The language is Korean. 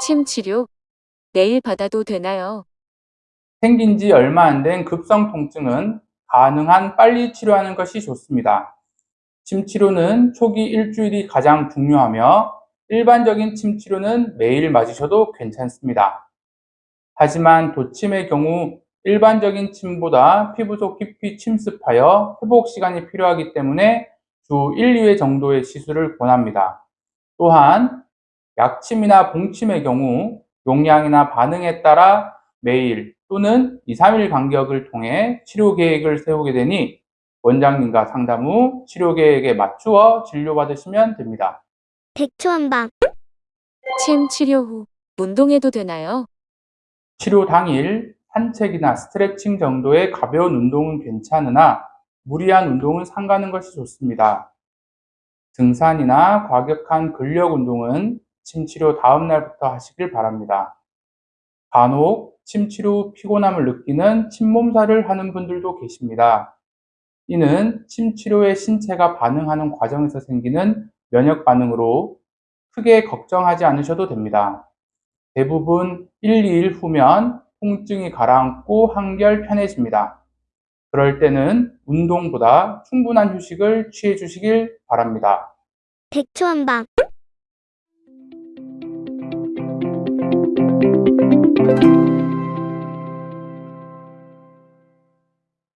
침 치료 내일 받아도 되나요? 생긴 지 얼마 안 된 급성 통증은 가능한 빨리 치료하는 것이 좋습니다. 침 치료는 초기 일주일이 가장 중요하며 일반적인 침 치료는 매일 맞으셔도 괜찮습니다. 하지만 도침의 경우 일반적인 침보다 피부 속 깊이 침습하여 회복 시간이 필요하기 때문에 주 1, 2회 정도의 시술을 권합니다. 또한 약침이나 봉침의 경우 용량이나 반응에 따라 매일 또는 2, 3일 간격을 통해 치료 계획을 세우게 되니 원장님과 상담 후 치료 계획에 맞추어 진료받으시면 됩니다. 백초한방 침 치료 후 운동해도 되나요? 치료 당일 산책이나 스트레칭 정도의 가벼운 운동은 괜찮으나 무리한 운동은 삼가는 것이 좋습니다. 등산이나 과격한 근력 운동은 침치료 다음 날부터 하시길 바랍니다. 간혹 침치료 후 피곤함을 느끼는 침몸살을 하는 분들도 계십니다. 이는 침치료에 신체가 반응하는 과정에서 생기는 면역 반응으로 크게 걱정하지 않으셔도 됩니다. 대부분 1, 2일 후면 통증이 가라앉고 한결 편해집니다. 그럴 때는 운동보다 충분한 휴식을 취해 주시길 바랍니다. 백초한방